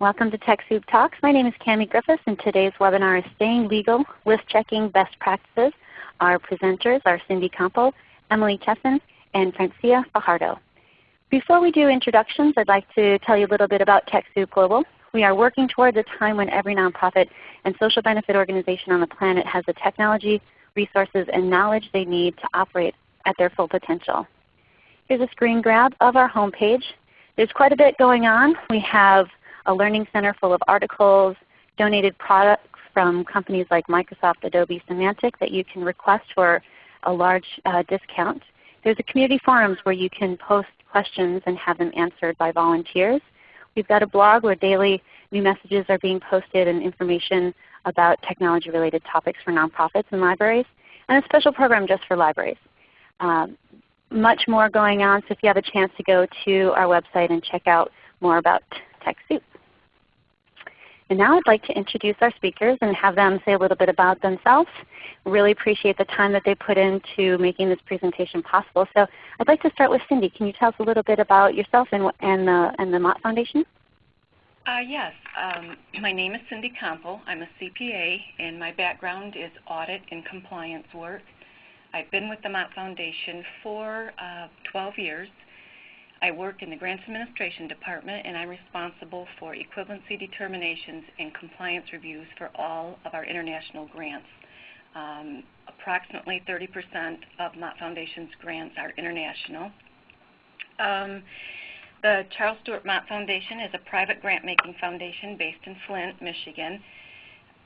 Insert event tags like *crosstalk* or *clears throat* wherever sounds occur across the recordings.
Welcome to TechSoup Talks. My name is Cami Griffiths and today's webinar is Staying Legal, List Checking Best Practices. Our presenters are Cindy Campo, Emily Chesson, and Francia Fajardo. Before we do introductions, I'd like to tell you a little bit about TechSoup Global. We are working towards a time when every nonprofit and social benefit organization on the planet has the technology, resources, and knowledge they need to operate at their full potential. Here's a screen grab of our homepage. There's quite a bit going on. We have a learning center full of articles, donated products from companies like Microsoft, Adobe, Symantec that you can request for a large uh, discount. There's a community forums where you can post questions and have them answered by volunteers. We've got a blog where daily new messages are being posted and information about technology related topics for nonprofits and libraries, and a special program just for libraries. Um, much more going on, so if you have a chance to go to our website and check out more about TechSoup. And now I'd like to introduce our speakers and have them say a little bit about themselves. Really appreciate the time that they put into making this presentation possible. So I'd like to start with Cindy. Can you tell us a little bit about yourself and, and, the, and the Mott Foundation? Uh, yes. Um, my name is Cindy Campo. I'm a CPA and my background is audit and compliance work. I've been with the Mott Foundation for uh, 12 years. I work in the Grants Administration Department and I'm responsible for equivalency determinations and compliance reviews for all of our international grants. Um, approximately 30% of Mott Foundation's grants are international. Um, the Charles Stewart Mott Foundation is a private grant-making foundation based in Flint, Michigan.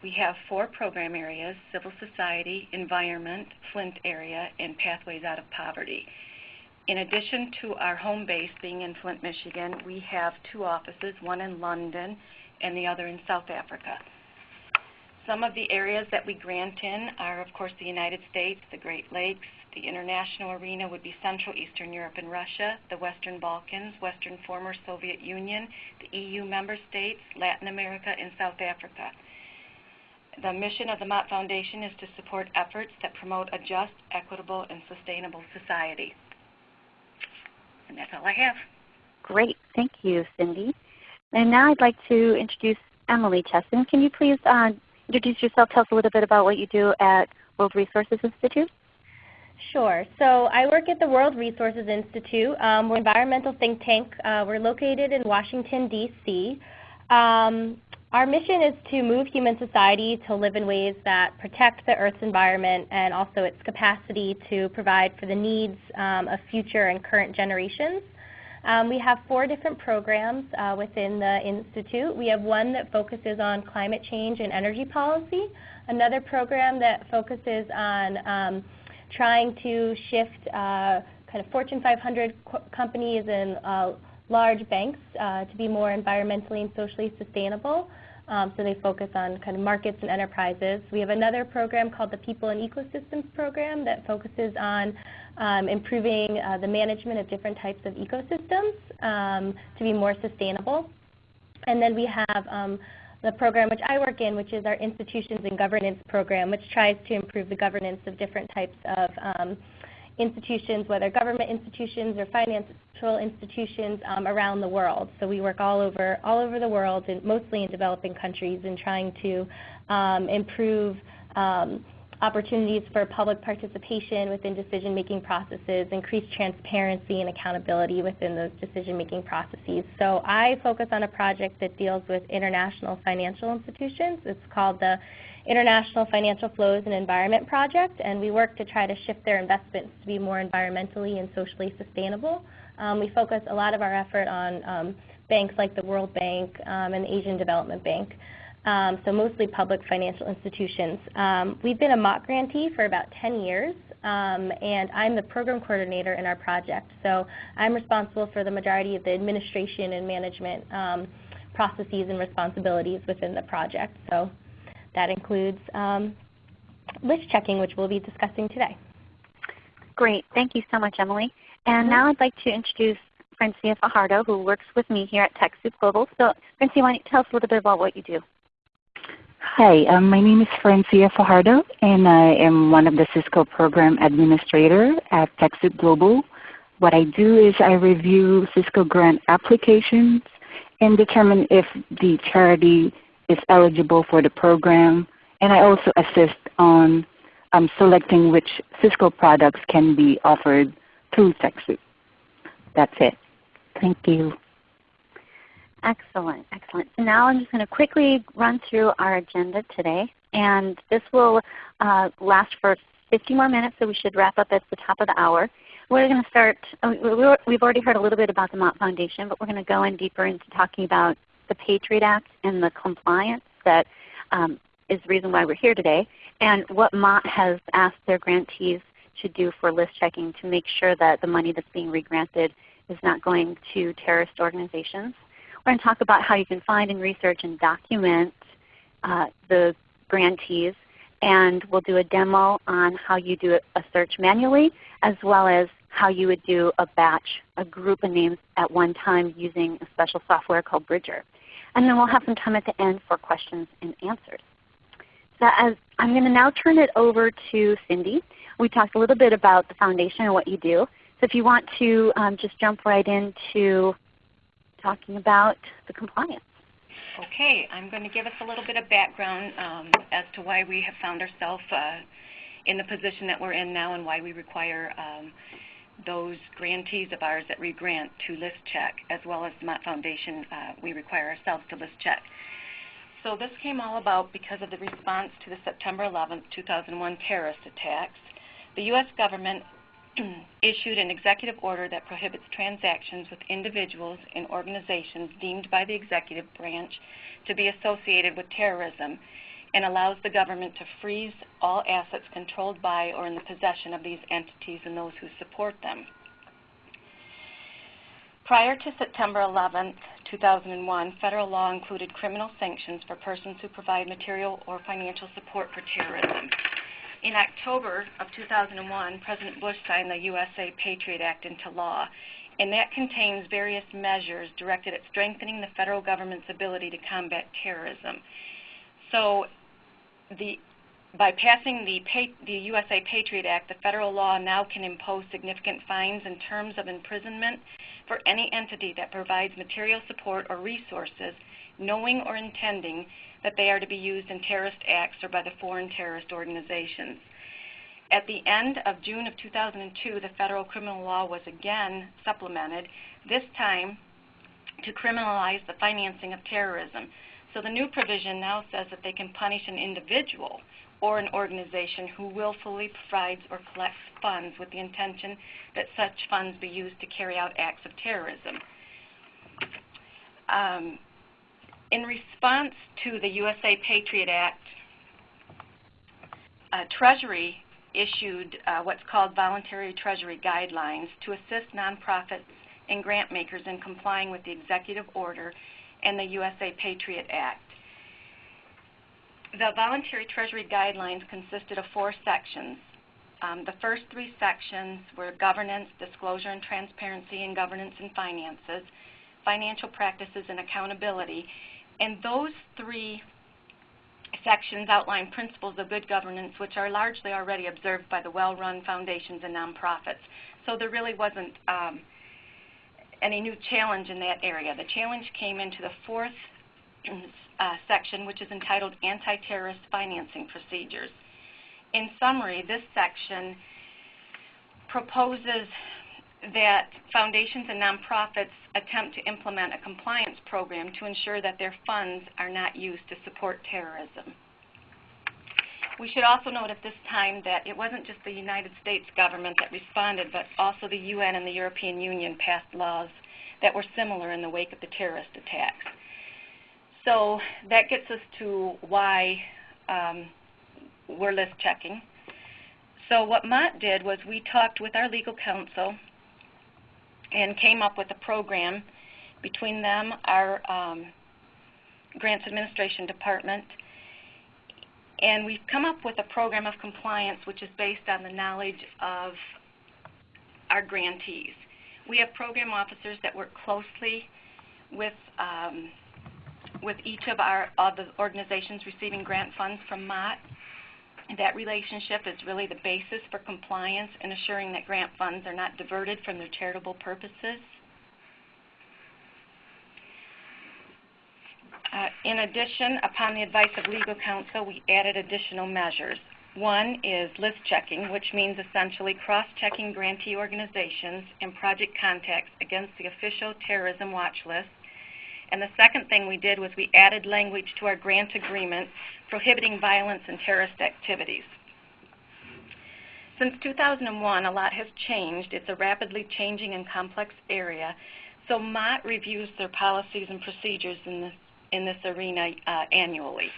We have four program areas, civil society, environment, Flint area, and pathways out of poverty. In addition to our home base being in Flint, Michigan, we have two offices, one in London and the other in South Africa. Some of the areas that we grant in are, of course, the United States, the Great Lakes. The international arena would be Central Eastern Europe and Russia, the Western Balkans, Western former Soviet Union, the EU member states, Latin America, and South Africa. The mission of the Mott Foundation is to support efforts that promote a just, equitable, and sustainable society. And that's all I have. Great. Thank you, Cindy. And now I'd like to introduce Emily Chesson. Can you please uh, introduce yourself, tell us a little bit about what you do at World Resources Institute? Sure. So I work at the World Resources Institute. Um, we're an environmental think tank. Uh, we're located in Washington, D.C. Um, our mission is to move human society to live in ways that protect the Earth's environment and also its capacity to provide for the needs um, of future and current generations. Um, we have four different programs uh, within the Institute. We have one that focuses on climate change and energy policy, another program that focuses on um, trying to shift uh, kind of Fortune 500 co companies and uh, large banks uh, to be more environmentally and socially sustainable. Um, so they focus on kind of markets and enterprises. We have another program called the People and Ecosystems Program that focuses on um, improving uh, the management of different types of ecosystems um, to be more sustainable. And then we have um, the program which I work in, which is our Institutions and Governance Program, which tries to improve the governance of different types of um, institutions, whether government institutions or financial institutions um, around the world. So we work all over, all over the world, and mostly in developing countries, in trying to um, improve um, opportunities for public participation within decision-making processes, increase transparency and accountability within those decision-making processes. So I focus on a project that deals with international financial institutions. It's called the International Financial Flows and Environment Project, and we work to try to shift their investments to be more environmentally and socially sustainable. Um, we focus a lot of our effort on um, banks like the World Bank um, and the Asian Development Bank, um, so mostly public financial institutions. Um, we've been a Mott grantee for about 10 years, um, and I'm the program coordinator in our project. So I'm responsible for the majority of the administration and management processes and responsibilities within the project. So that includes um, list checking, which we'll be discussing today. Great. Thank you so much, Emily. And mm -hmm. now I'd like to introduce Francia Fajardo, who works with me here at TechSoup Global. So Francia, why don't you tell us a little bit about what you do? Hi, um, my name is Francia Fajardo, and I am one of the Cisco Program Administrator at TechSoup Global. What I do is I review Cisco grant applications and determine if the charity is eligible for the program. And I also assist on um, selecting which Cisco products can be offered through TechSoup. That's it. Thank you. Excellent, excellent. So now I'm just going to quickly run through our agenda today. And this will uh, last for 50 more minutes, so we should wrap up at the top of the hour. We're going to start, uh, we've already heard a little bit about the Mott Foundation, but we're going to go in deeper into talking about the Patriot Act and the compliance that um, is the reason why we're here today, and what Mott has asked their grantees to do for list checking to make sure that the money that's being regranted is not going to terrorist organizations. We're going to talk about how you can find and research and document uh, the grantees and we'll do a demo on how you do a search manually as well as how you would do a batch, a group of names at one time using a special software called Bridger. And then we'll have some time at the end for questions and answers. So as I'm going to now turn it over to Cindy. We talked a little bit about the foundation and what you do. So if you want to um, just jump right into talking about the compliance. Okay, I'm going to give us a little bit of background um, as to why we have found ourselves uh, in the position that we're in now and why we require um, those grantees of ours that we grant to list check, as well as the Mott Foundation, uh, we require ourselves to list check. So this came all about because of the response to the September 11, 2001 terrorist attacks. The U.S. government *clears throat* issued an executive order that prohibits transactions with individuals and organizations deemed by the executive branch to be associated with terrorism and allows the government to freeze all assets controlled by or in the possession of these entities and those who support them. Prior to September 11, 2001, federal law included criminal sanctions for persons who provide material or financial support for terrorism. In October of 2001, President Bush signed the USA Patriot Act into law, and that contains various measures directed at strengthening the federal government's ability to combat terrorism. So the, by passing the, the, USA Patriot Act, the federal law now can impose significant fines and terms of imprisonment for any entity that provides material support or resources, knowing or intending that they are to be used in terrorist acts or by the foreign terrorist organizations. At the end of June of 2002, the federal criminal law was again supplemented, this time to criminalize the financing of terrorism. So the new provision now says that they can punish an individual or an organization who willfully provides or collects funds with the intention that such funds be used to carry out acts of terrorism. Um, in response to the USA Patriot Act, uh, Treasury issued uh, what's called voluntary Treasury guidelines to assist nonprofits and grant makers in complying with the executive order and the USA Patriot Act. The voluntary Treasury guidelines consisted of four sections. Um, the first three sections were governance, disclosure and transparency, and governance and finances, financial practices and accountability. And those three sections outline principles of good governance which are largely already observed by the well-run foundations and nonprofits. So there really wasn't um, any new challenge in that area. The challenge came into the fourth uh, section, which is entitled Anti-Terrorist Financing Procedures. In summary, this section proposes that foundations and nonprofits attempt to implement a compliance program to ensure that their funds are not used to support terrorism. We should also note at this time that it wasn't just the United States government that responded, but also the UN and the European Union passed laws that were similar in the wake of the terrorist attacks. So that gets us to why um, we're list checking. So what Mott did was we talked with our legal counsel and came up with a program between them, our um, grants administration department, and we've come up with a program of compliance which is based on the knowledge of our grantees. We have program officers that work closely with um, with each of our of the organizations receiving grant funds from Mott. That relationship is really the basis for compliance and assuring that grant funds are not diverted from their charitable purposes. Uh, in addition, upon the advice of legal counsel, we added additional measures. One is list checking, which means essentially cross-checking grantee organizations and project contacts against the official terrorism watch list. And the second thing we did was we added language to our grant agreement prohibiting violence and terrorist activities. Since 2001, a lot has changed. It's a rapidly changing and complex area. So Mott reviews their policies and procedures in this, in this arena uh, annually.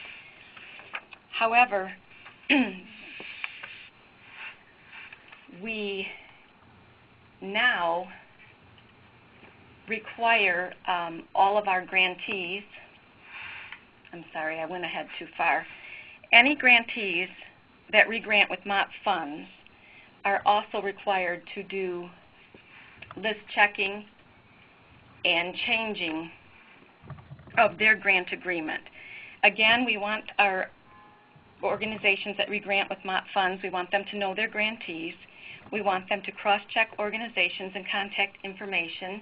However, *clears throat* we now require um, all of our grantees, I'm sorry, I went ahead too far, any grantees that regrant with Mott funds are also required to do list checking and changing of their grant agreement. Again, we want our organizations that regrant with Mott funds, we want them to know their grantees. We want them to cross-check organizations and contact information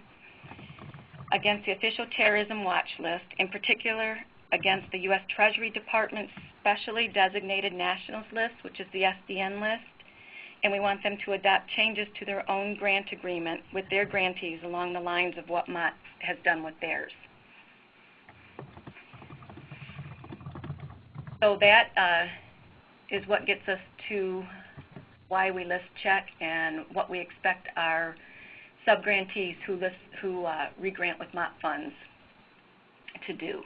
against the official terrorism watch list, in particular against the U.S. Treasury Department's specially designated nationals list, which is the SDN list, and we want them to adopt changes to their own grant agreement with their grantees along the lines of what Mott has done with theirs. So that uh, is what gets us to why we list check and what we expect our subgrantees who, list, who uh, regrant with Mott funds to do.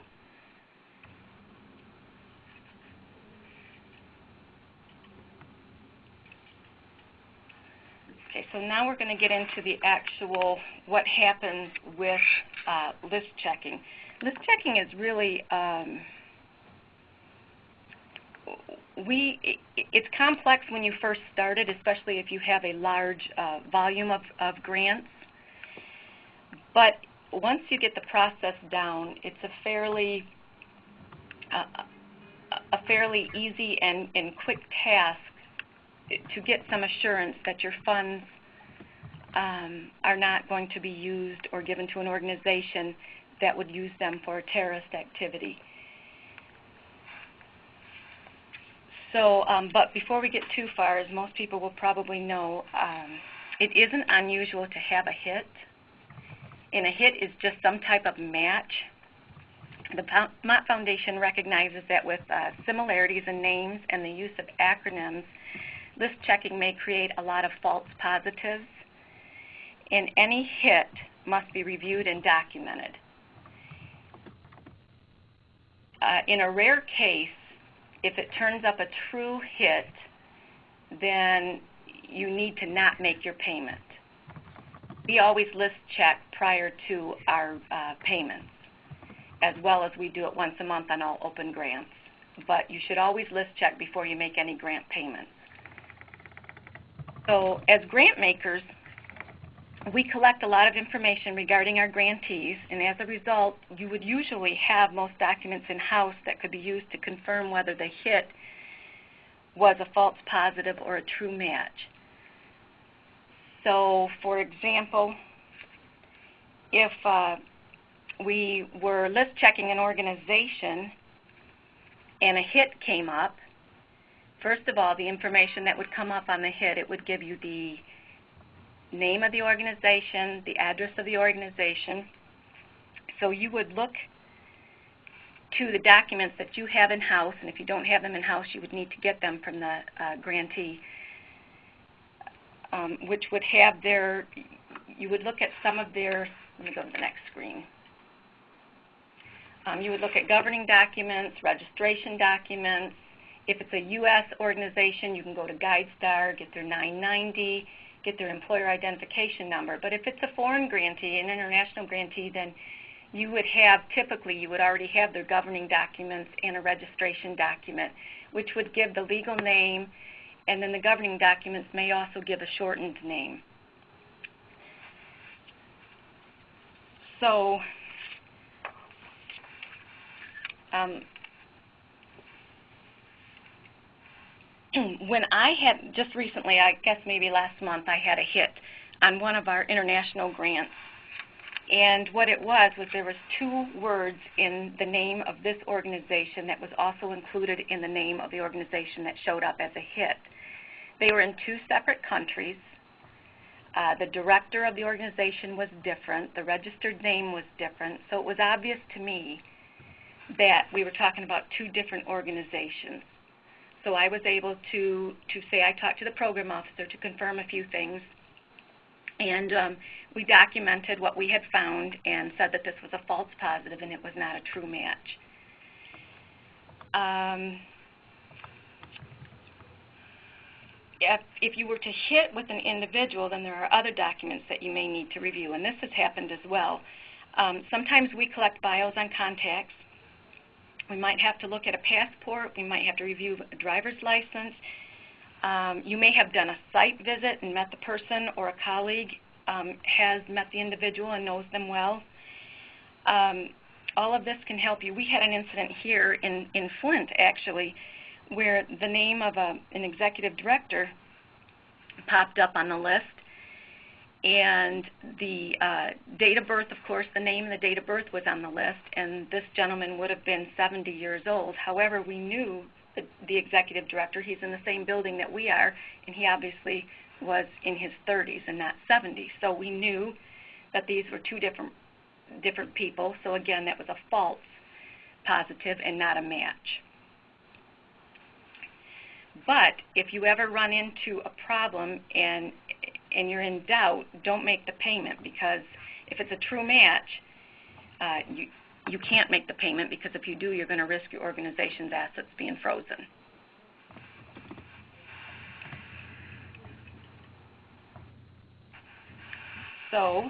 Okay, so now we're going to get into the actual what happens with uh, list checking. List checking is really um, we it's complex when you first start it, especially if you have a large uh, volume of, of grants. But once you get the process down, it's a fairly uh, a fairly easy and, and quick task to get some assurance that your funds um, are not going to be used or given to an organization that would use them for a terrorist activity. So, um, but before we get too far, as most people will probably know, um, it isn't unusual to have a hit. And a hit is just some type of match. The Mott Foundation recognizes that with uh, similarities in names and the use of acronyms, list checking may create a lot of false positives. And any hit must be reviewed and documented. Uh, in a rare case, if it turns up a true hit, then you need to not make your payment. We always list check prior to our uh, payments, as well as we do it once a month on all open grants. But you should always list check before you make any grant payments. So as grant makers, we collect a lot of information regarding our grantees, and as a result, you would usually have most documents in-house that could be used to confirm whether the hit was a false positive or a true match. So, for example, if uh, we were list checking an organization and a hit came up, first of all, the information that would come up on the hit, it would give you the name of the organization, the address of the organization. So you would look to the documents that you have in-house, and if you don't have them in-house, you would need to get them from the uh, grantee, um, which would have their, you would look at some of their, let me go to the next screen. Um, you would look at governing documents, registration documents. If it's a U.S. organization, you can go to GuideStar, get their 990, get their employer identification number. But if it's a foreign grantee, an international grantee, then you would have, typically, you would already have their governing documents and a registration document, which would give the legal name, and then the governing documents may also give a shortened name. So um, *clears throat* when I had just recently, I guess maybe last month, I had a hit on one of our international grants. And what it was was there was two words in the name of this organization that was also included in the name of the organization that showed up as a hit. They were in two separate countries. Uh, the director of the organization was different. The registered name was different. So it was obvious to me that we were talking about two different organizations. So I was able to, to say I talked to the program officer to confirm a few things. And um, we documented what we had found and said that this was a false positive and it was not a true match. Um, if, if you were to hit with an individual, then there are other documents that you may need to review, and this has happened as well. Um, sometimes we collect bios on contacts. We might have to look at a passport. We might have to review a driver's license. Um, you may have done a site visit and met the person, or a colleague um, has met the individual and knows them well. Um, all of this can help you. We had an incident here in, in Flint, actually, where the name of a, an executive director popped up on the list. And the uh, date of birth, of course, the name and the date of birth was on the list, and this gentleman would have been 70 years old. However, we knew the, the executive director. He's in the same building that we are, and he obviously was in his 30s and not 70. So we knew that these were two different different people. So again, that was a false positive and not a match. But if you ever run into a problem and and you're in doubt, don't make the payment because if it's a true match, uh, you you can't make the payment because if you do, you're going to risk your organization's assets being frozen. So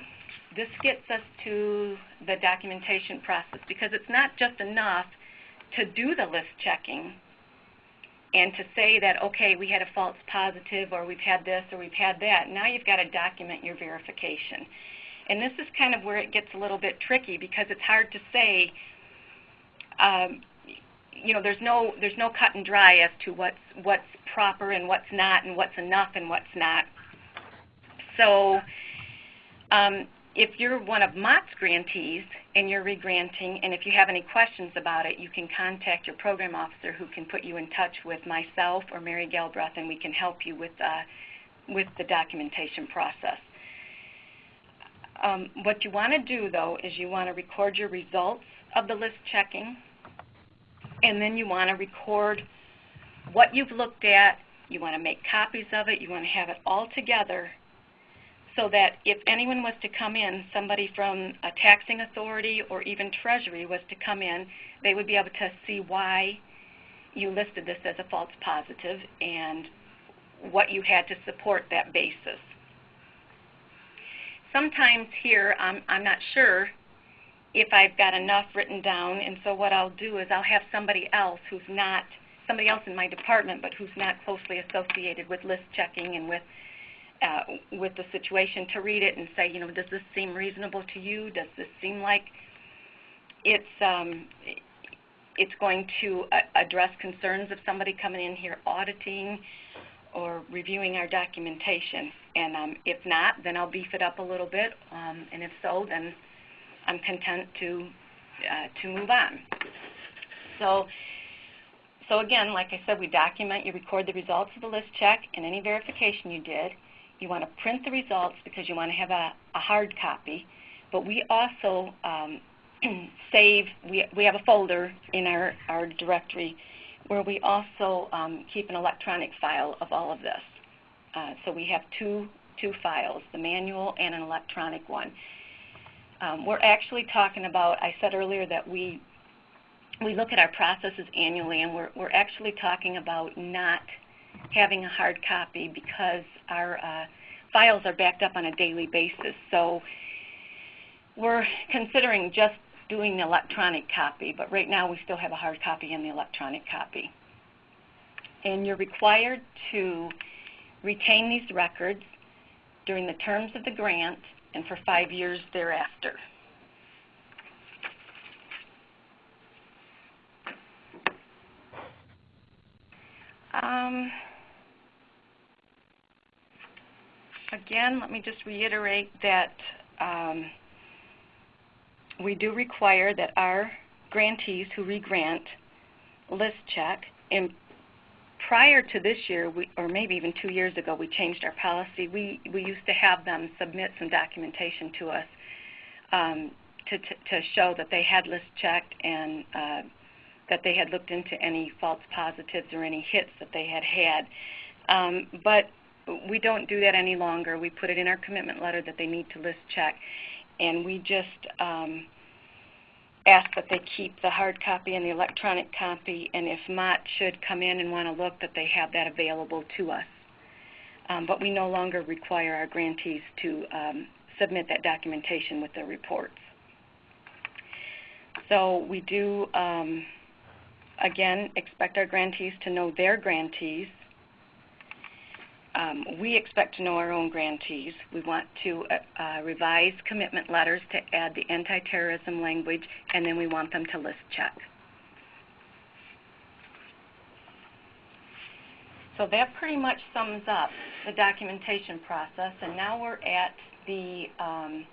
this gets us to the documentation process because it's not just enough to do the list checking and to say that, okay, we had a false positive or we've had this or we've had that. Now you've got to document your verification. And this is kind of where it gets a little bit tricky because it's hard to say, um, you know, there's no there's no cut and dry as to what's what's proper and what's not and what's enough and what's not. So um, if you're one of Mott's grantees and you're regranting, and if you have any questions about it, you can contact your program officer who can put you in touch with myself or Mary Galbraith, and we can help you with, uh, with the documentation process. Um, what you want to do, though, is you want to record your results of the list checking, and then you want to record what you've looked at. You want to make copies of it. You want to have it all together so that if anyone was to come in, somebody from a taxing authority or even Treasury was to come in, they would be able to see why you listed this as a false positive and what you had to support that basis. Sometimes here I'm, I'm not sure if I've got enough written down, and so what I'll do is I'll have somebody else who's not, somebody else in my department, but who's not closely associated with list checking and with with the situation to read it and say, you know, does this seem reasonable to you? Does this seem like it's um, it's going to uh, address concerns of somebody coming in here auditing or reviewing our documentation? And um, if not, then I'll beef it up a little bit. Um, and if so, then I'm content to uh, to move on. So. So again, like I said, we document, you record the results of the list check and any verification you did. You want to print the results because you want to have a, a hard copy. But we also um, *clears throat* save, we, we have a folder in our, our directory where we also um, keep an electronic file of all of this. Uh, so we have two, two files, the manual and an electronic one. Um, we're actually talking about, I said earlier that we, we look at our processes annually and we're, we're actually talking about not having a hard copy because our uh, files are backed up on a daily basis. So we're considering just doing the electronic copy, but right now we still have a hard copy and the electronic copy. And you're required to retain these records during the terms of the grant and for five years thereafter. Um, again, let me just reiterate that um, we do require that our grantees who regrant list check. And prior to this year, we, or maybe even two years ago, we changed our policy. We, we used to have them submit some documentation to us um, to, to, to, show that they had list checked and uh, that they had looked into any false positives or any hits that they had had. Um, but we don't do that any longer. We put it in our commitment letter that they need to list check, and we just um, ask that they keep the hard copy and the electronic copy, and if Mott should come in and want to look, that they have that available to us. Um, but we no longer require our grantees to um, submit that documentation with their reports. So we do, um, again, expect our grantees to know their grantees um, we expect to know our own grantees. We want to uh, uh, revise commitment letters to add the anti-terrorism language, and then we want them to list check. So that pretty much sums up the documentation process, and now we're at the um,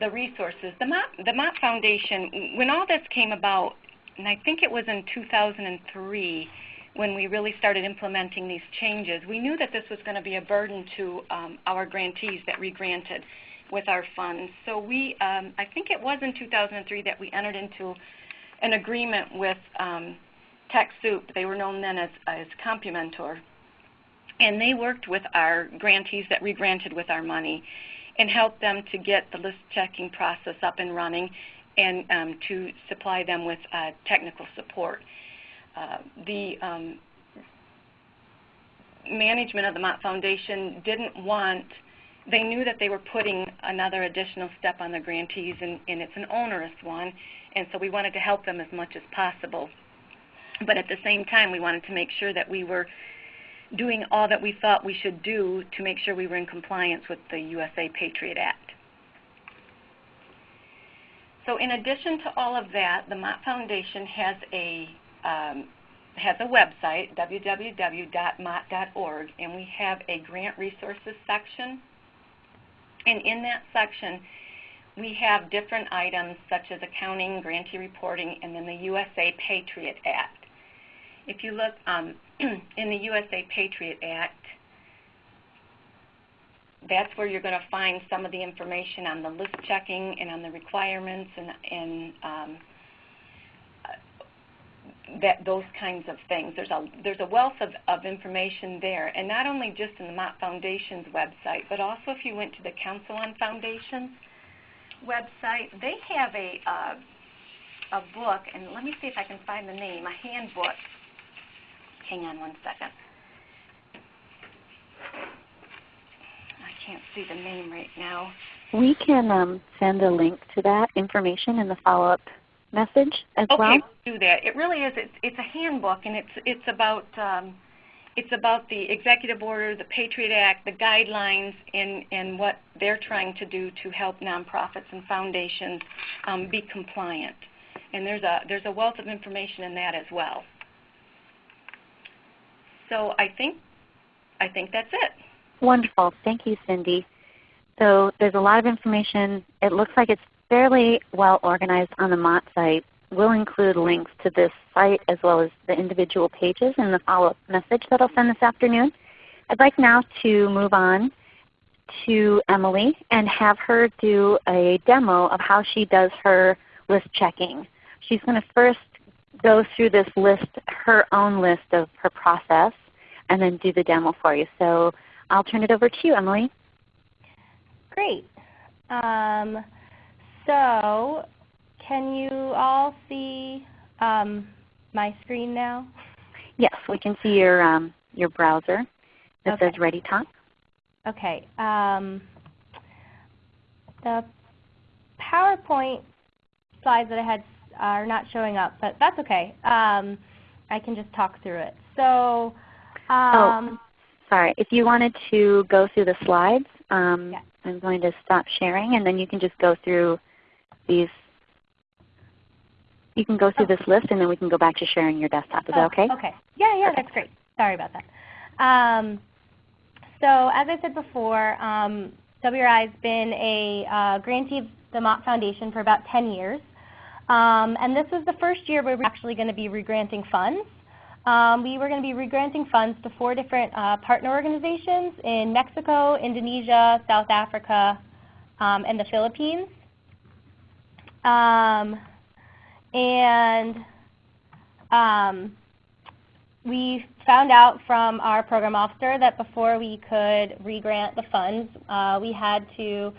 the resources. The Mott, the Mott Foundation, when all this came about, and I think it was in 2003, when we really started implementing these changes, we knew that this was going to be a burden to um, our grantees that regranted with our funds. So we, um, I think it was in 2003 that we entered into an agreement with um, TechSoup. They were known then as, as Compumentor. And they worked with our grantees that regranted with our money and helped them to get the list checking process up and running and um, to supply them with uh, technical support. Uh, the um, management of the Mott Foundation didn't want, they knew that they were putting another additional step on the grantees, and, and it's an onerous one, and so we wanted to help them as much as possible. But at the same time, we wanted to make sure that we were doing all that we thought we should do to make sure we were in compliance with the USA Patriot Act. So in addition to all of that, the Mott Foundation has a um, has a website, www.mott.org, and we have a grant resources section. And in that section, we have different items such as accounting, grantee reporting, and then the USA Patriot Act. If you look um, *clears throat* in the USA Patriot Act, that's where you're going to find some of the information on the list checking and on the requirements and, and um, that those kinds of things. There's a there's a wealth of, of information there, and not only just in the Mott Foundation's website, but also if you went to the Council on Foundations website, they have a uh, a book, and let me see if I can find the name, a handbook. Hang on one second. I can't see the name right now. We can um, send a link to that information in the follow-up message as okay, well? Okay, do that. It really is. It's, it's a handbook, and it's it's about um, it's about the executive order, the Patriot Act, the guidelines, and and what they're trying to do to help nonprofits and foundations um, be compliant. And there's a there's a wealth of information in that as well. So I think I think that's it. Wonderful. Thank you, Cindy. So there's a lot of information. It looks like it's fairly well organized on the Mott site. We'll include links to this site as well as the individual pages in the follow-up message that I'll send this afternoon. I'd like now to move on to Emily and have her do a demo of how she does her list checking. She's going to first go through this list, her own list of her process, and then do the demo for you. So I'll turn it over to you, Emily. Great. Um, so can you all see um, my screen now? Yes, we can see your, um, your browser that okay. says ReadyTalk. Okay. Um, the PowerPoint slides that I had are not showing up, but that's okay. Um, I can just talk through it. So, oh, um, oh, sorry. If you wanted to go through the slides, um, yeah. I'm going to stop sharing, and then you can just go through these. You can go through this list and then we can go back to sharing your desktop. Is oh, that okay? Okay. Yeah, yeah, that's great. Sorry about that. Um, so as I said before, um, WRI has been a uh, grantee of the Mott Foundation for about 10 years. Um, and this was the first year where we are actually going to be regranting funds. Um, we were going to be regranting funds to four different uh, partner organizations in Mexico, Indonesia, South Africa, um, and the Philippines. Um, and um, we found out from our program officer that before we could regrant the funds, uh, we had to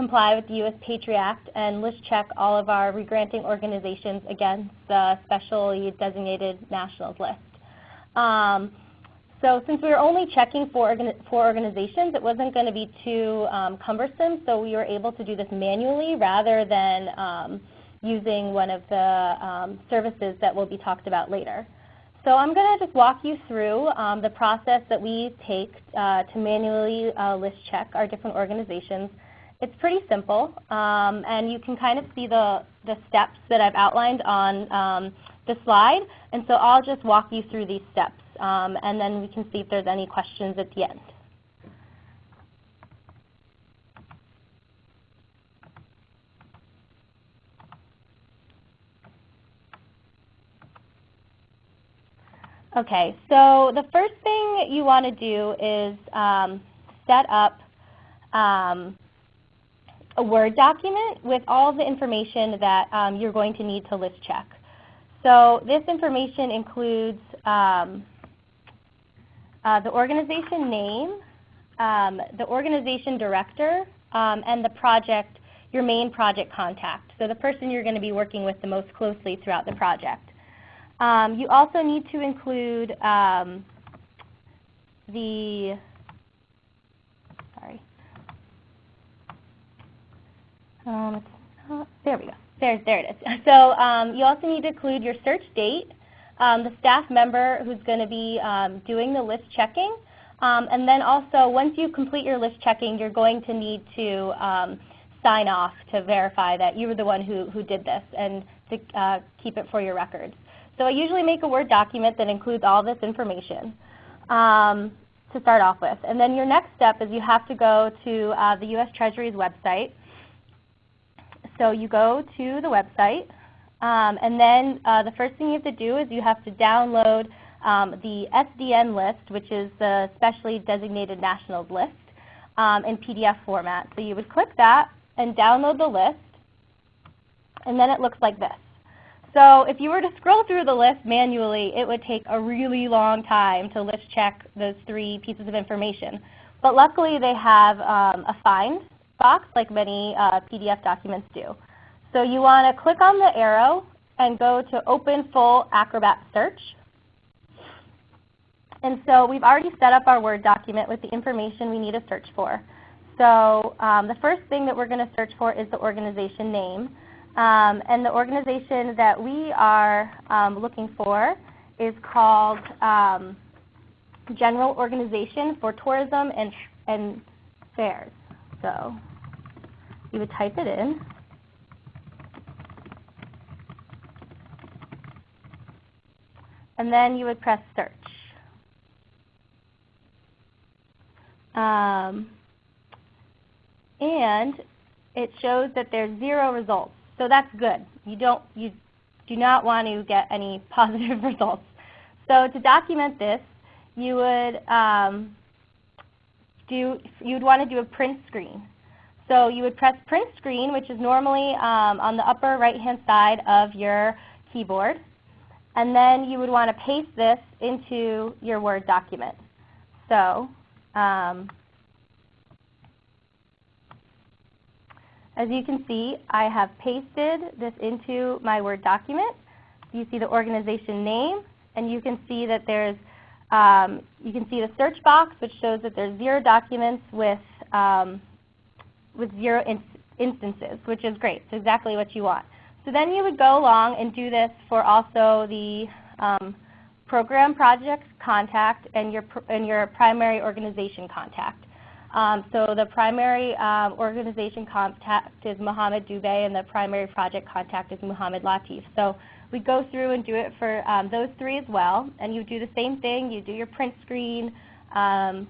comply with the U.S. Patriot Act and list check all of our regranting organizations against the specially designated nationals list. Um, so since we were only checking for organi four organizations, it wasn't going to be too um, cumbersome, so we were able to do this manually rather than um, using one of the um, services that will be talked about later. So I'm going to just walk you through um, the process that we take uh, to manually uh, list check our different organizations. It's pretty simple, um, and you can kind of see the, the steps that I've outlined on um, the slide. And so I'll just walk you through these steps, um, and then we can see if there's any questions at the end. Okay, so the first thing you want to do is um, set up um, a Word document with all the information that um, you're going to need to list check. So this information includes um, uh, the organization name, um, the organization director, um, and the project, your main project contact. So the person you're going to be working with the most closely throughout the project. Um, you also need to include um, the, sorry, um, there we go. There, there it is. *laughs* So um, you also need to include your search date, um, the staff member who's going to be um, doing the list checking, um, and then also once you complete your list checking, you're going to need to um, sign off to verify that you were the one who, who did this and to uh, keep it for your records. So I usually make a Word document that includes all this information to start off with. And then your next step is you have to go to uh, the U.S. Treasury's website so you go to the website, um, and then uh, the first thing you have to do is you have to download um, the SDN list, which is the Specially Designated Nationals list, um, in PDF format. So you would click that and download the list, and then it looks like this. So if you were to scroll through the list manually, it would take a really long time to list check those three pieces of information. But luckily they have um, a find box like many uh, PDF documents do. So you want to click on the arrow and go to Open Full Acrobat Search. And so we've already set up our Word document with the information we need to search for. So um, the first thing that we're going to search for is the organization name. Um, and the organization that we are um, looking for is called um, General Organization for Tourism and, and Fairs. So you would type it in. And then you would press search. Um, and it shows that there's zero results. So that's good. You don't you do not want to get any *laughs* positive results. So to document this, you would um, do you would want to do a print screen. So you would press print screen, which is normally um, on the upper right-hand side of your keyboard. And then you would want to paste this into your Word document. So um, as you can see, I have pasted this into my Word document. You see the organization name, and you can see that there's um, you can see the search box, which shows that there's zero documents with um, with zero in instances, which is great. It's exactly what you want. So then you would go along and do this for also the um, program project contact and your, and your primary organization contact. Um, so the primary um, organization contact is Mohammed Dubey and the primary project contact is Muhammad Latif. So we go through and do it for um, those three as well. And you do the same thing. You do your print screen. Um,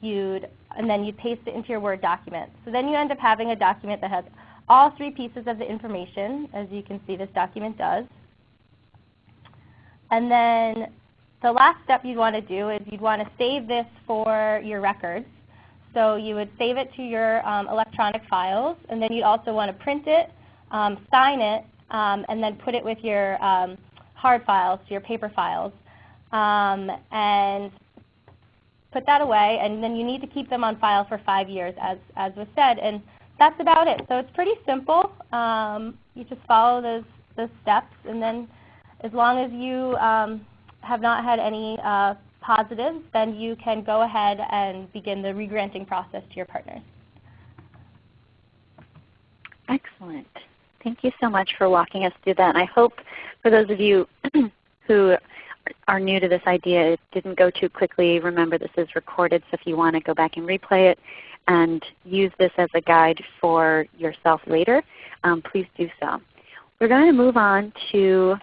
you'd and then you paste it into your Word document. So then you end up having a document that has all three pieces of the information, as you can see this document does. And then the last step you'd want to do is you'd want to save this for your records. So you would save it to your um, electronic files, and then you'd also want to print it, um, sign it, um, and then put it with your um, hard files, your paper files, um, and put that away. And then you need to keep them on file for five years, as, as was said. And that's about it. So it's pretty simple. Um, you just follow those, those steps, and then as long as you have not had any uh, positives, then you can go ahead and begin the regranting process to your partners. Excellent. Thank you so much for walking us through that. And I hope for those of you *clears throat* who are new to this idea, it didn't go too quickly. Remember this is recorded, so if you want to go back and replay it and use this as a guide for yourself later, um, please do so. We're going to move on to,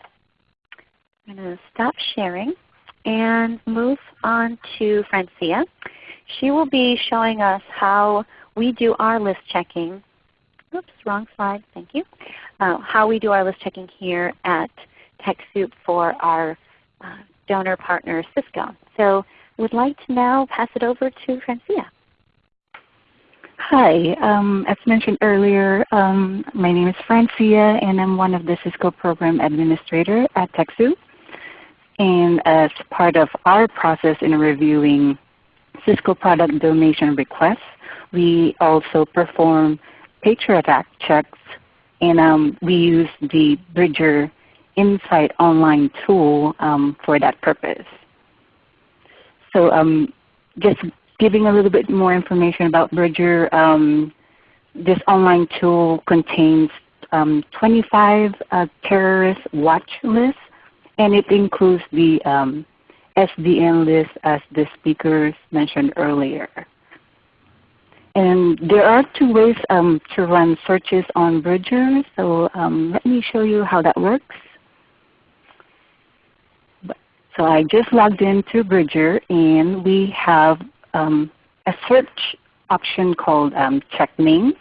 I'm going to stop sharing and move on to Francia. She will be showing us how we do our list checking. Oops, wrong slide. Thank you. Uh, how we do our list checking here at TechSoup for our uh, donor partner Cisco. So would like to now pass it over to Francia. Hi. Um, as mentioned earlier, um, my name is Francia and I'm one of the Cisco Program Administrator at TechSoup. And as part of our process in reviewing Cisco product donation requests, we also perform Patriot Act checks and um, we use the Bridger Insight online tool um, for that purpose. So um, just giving a little bit more information about Bridger, um, this online tool contains um, 25 uh, terrorist watch lists and it includes the um, SDN list as the speakers mentioned earlier. And there are two ways um, to run searches on Bridger. So um, let me show you how that works. So I just logged into Bridger and we have um, a search option called um, check names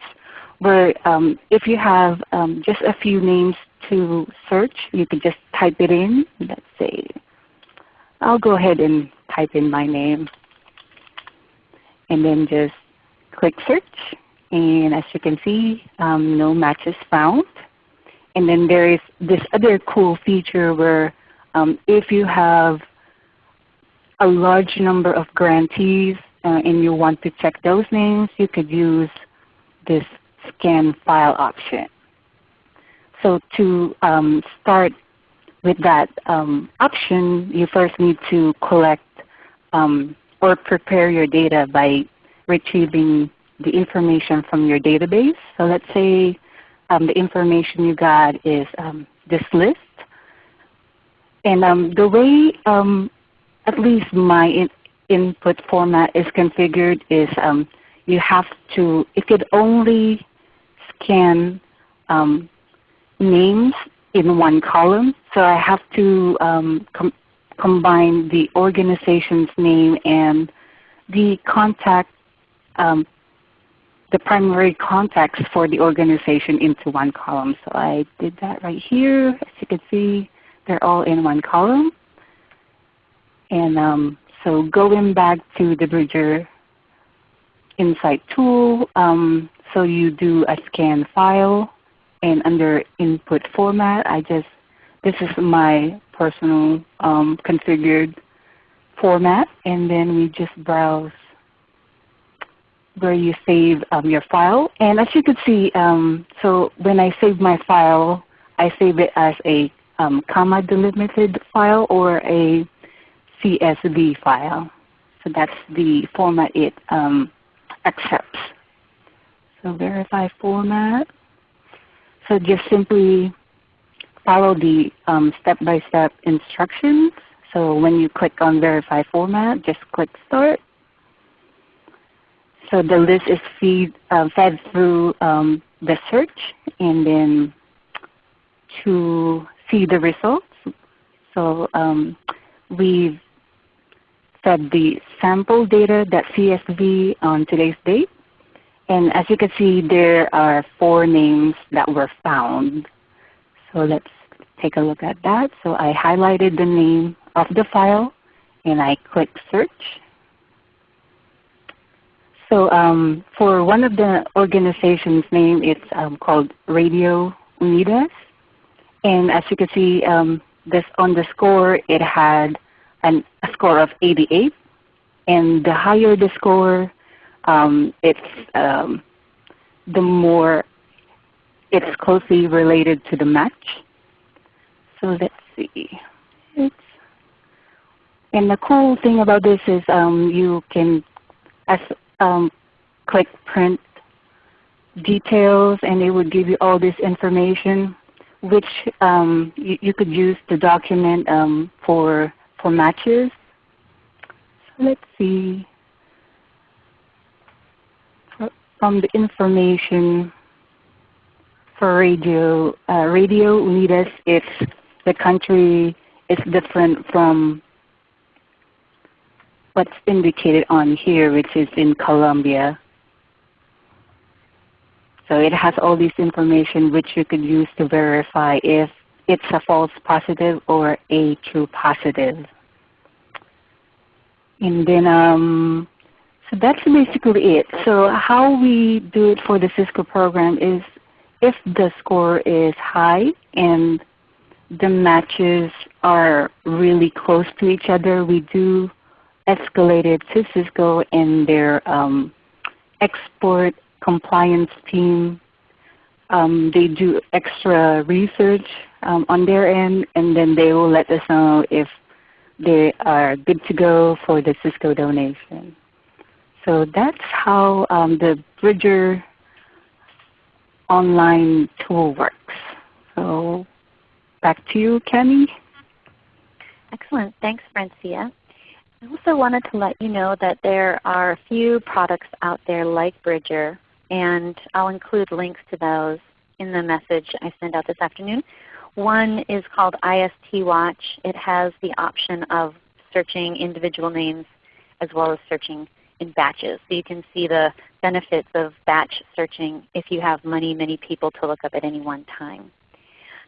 where um, if you have um, just a few names to search, you can just type it in. Let's say, I'll go ahead and type in my name and then just click search. And as you can see, um, no matches found. And then there is this other cool feature where um, if you have a large number of grantees uh, and you want to check those names, you could use this scan file option. So to um, start with that um, option, you first need to collect um, or prepare your data by retrieving the information from your database. So let's say um, the information you got is um, this list. And um, the way at least my in input format is configured is you have to, it could only scan um, names in one column. So I have to um, com combine the organization's name and the contact, um, the primary contacts for the organization into one column. So I did that right here. As you can see, they're all in one column. And um, so going back to the Bridger Insight tool, um, so you do a scan file and under input format, I just, this is my personal um, configured format. And then we just browse where you save um, your file. And as you can see, um, so when I save my file, I save it as a um, comma delimited file or a CSV file. So that's the format it um, accepts. So verify format. So just simply follow the um, step-by-step -step instructions. So when you click on verify format, just click start. So the list is feed, uh, fed through um, the search and then to see the results. So um, we've fed the sample data.csv on today's date And as you can see, there are four names that were found. So let's take a look at that. So I highlighted the name of the file and I click search. So um, for one of the organization's name, it's um, called Radio Unidas. And as you can see, um, this on the score, it had an, a score of 88. And the higher the score, um, it's um, the more it's closely related to the match. So let's see. It's, and the cool thing about this is um, you can as, um, click print details and it would give you all this information which um, you, you, could use to document um, for, for matches. So let's see. From the information for radio, uh, Radio Unidas, it's the country is different from what's indicated on here, which is in Colombia. So it has all this information which you could use to verify if it's a false positive or a true positive. And then, um, so that's basically it. So how we do it for the Cisco program is if the score is high and the matches are really close to each other, we do escalate it to Cisco and their um, export compliance team. Um, they do extra research um, on their end and then they will let us know if they are good to go for the Cisco donation. So that's how um, the Bridger online tool works. So back to you, Kenny. Excellent. Thanks, Francia. I also wanted to let you know that there are a few products out there like Bridger and I'll include links to those in the message I send out this afternoon. One is called IST Watch. It has the option of searching individual names as well as searching in batches. So you can see the benefits of batch searching if you have many, many people to look up at any one time.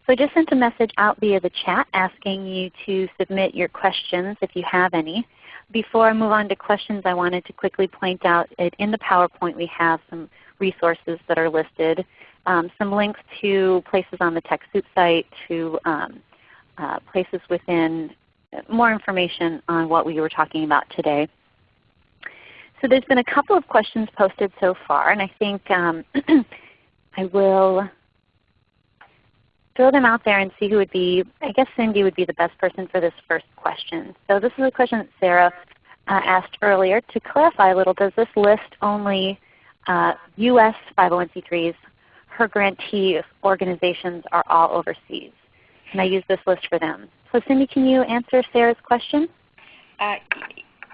So I just sent a message out via the chat asking you to submit your questions if you have any. Before I move on to questions, I wanted to quickly point out that in the PowerPoint we have some resources that are listed, um, some links to places on the TechSoup site, to um, uh, places within uh, more information on what we were talking about today. So there's been a couple of questions posted so far, and I think um, *clears throat* I will throw them out there and see who would be, I guess Cindy would be the best person for this first question. So this is a question that Sarah uh, asked earlier. To clarify a little, does this list only uh, U.S. 501c3s? Her grantee organizations are all overseas. And I use this list for them? So Cindy, can you answer Sarah's question? Uh,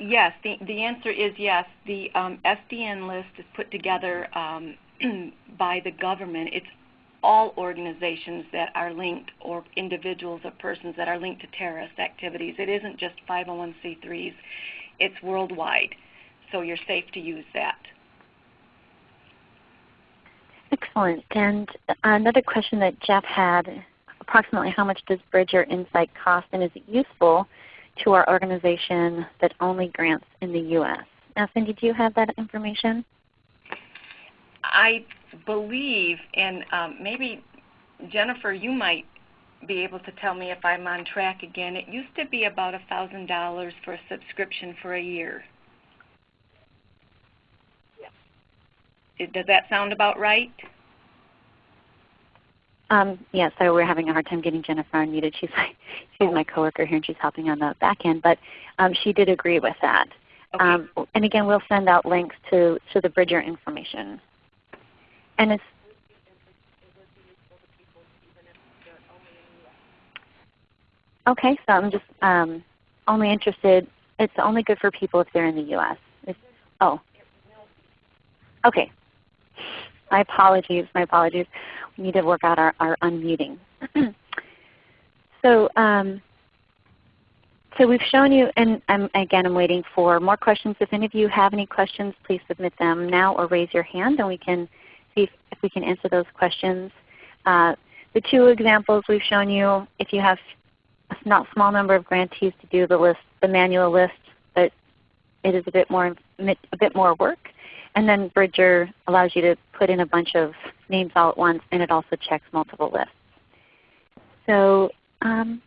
yes, the, the answer is yes. The um, SDN list is put together um, *clears throat* by the government. It's all organizations that are linked or individuals or persons that are linked to terrorist activities. It isn't just 501c3s. It's worldwide. So you're safe to use that. Excellent. And another question that Jeff had, approximately how much does Bridger Insight cost and is it useful to our organization that only grants in the U.S.? Now Cindy, do you have that information? I believe, and um, maybe Jennifer, you might be able to tell me if I'm on track again. It used to be about a thousand dollars for a subscription for a year. Yes. Does that sound about right? Um, yeah, so we're having a hard time getting Jennifer unmuted. She's my, *laughs* she's my coworker here and she's helping on the back end, but um, she did agree with that. Okay. Um, and again, we'll send out links to, to the Bridger information. And it's Okay, so I'm just um, only interested. It's only good for people if they're in the U.S. It's, oh, okay. My apologies. My apologies. We need to work out our, our unmuting. *clears throat* so um, so we've shown you, and I'm, again I'm waiting for more questions. If any of you have any questions, please submit them now or raise your hand and we can see if, if we can answer those questions. Uh, the two examples we've shown you, if you have a not small number of grantees to do the list, the manual list, but it is a bit more a bit more work. And then Bridger allows you to put in a bunch of names all at once, and it also checks multiple lists. So um,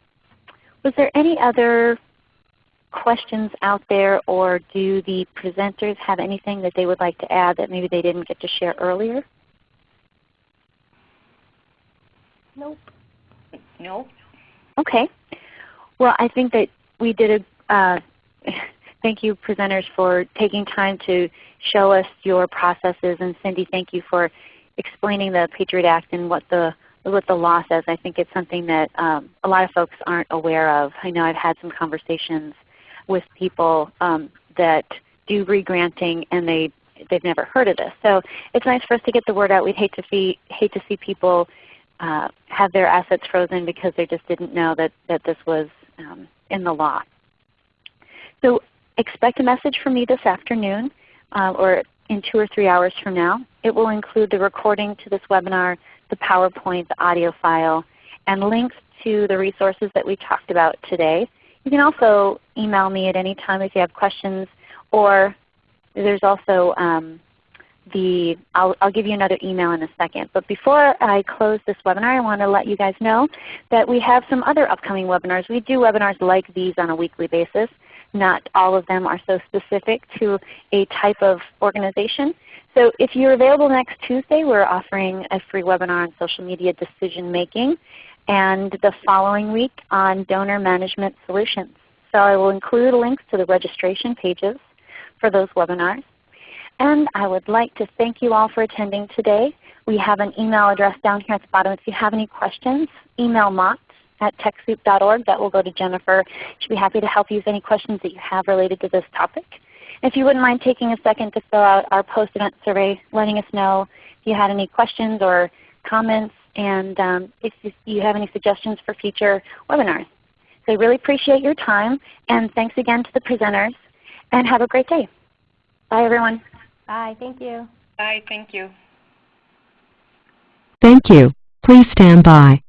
was there any other questions out there, or do the presenters have anything that they would like to add that maybe they didn't get to share earlier? Nope. Nope. Okay. Well, I think that we did a, uh, *laughs* thank you presenters for taking time to show us your processes. And Cindy, thank you for explaining the Patriot Act and what the what the law says. I think it's something that um, a lot of folks aren't aware of. I know I've had some conversations with people um, that do regranting and they they've never heard of this. So it's nice for us to get the word out. We'd hate to see hate to see people uh, have their assets frozen because they just didn't know that that this was um, in the law. So expect a message from me this afternoon uh, or in two or three hours from now. It will include the recording to this webinar, the PowerPoint, the audio file, and links to the resources that we talked about today. You can also email me at any time if you have questions, or there's also um, the, I'll, I'll, give you another email in a second. But before I close this webinar, I want to let you guys know that we have some other upcoming webinars. We do webinars like these on a weekly basis. Not all of them are so specific to a type of organization. So if you're available next Tuesday, we're offering a free webinar on social media decision making and the following week on donor management solutions. So I will include links to the registration pages for those webinars. And I would like to thank you all for attending today. We have an email address down here at the bottom. If you have any questions, email Mott at TechSoup.org. That will go to Jennifer. She'll be happy to help you with any questions that you have related to this topic. If you wouldn't mind taking a second to fill out our post-event survey, letting us know if you had any questions or comments, and um, if you have any suggestions for future webinars. So I really appreciate your time, and thanks again to the presenters, and have a great day. Bye everyone. Bye. Thank you. Bye. Thank you. Thank you. Please stand by.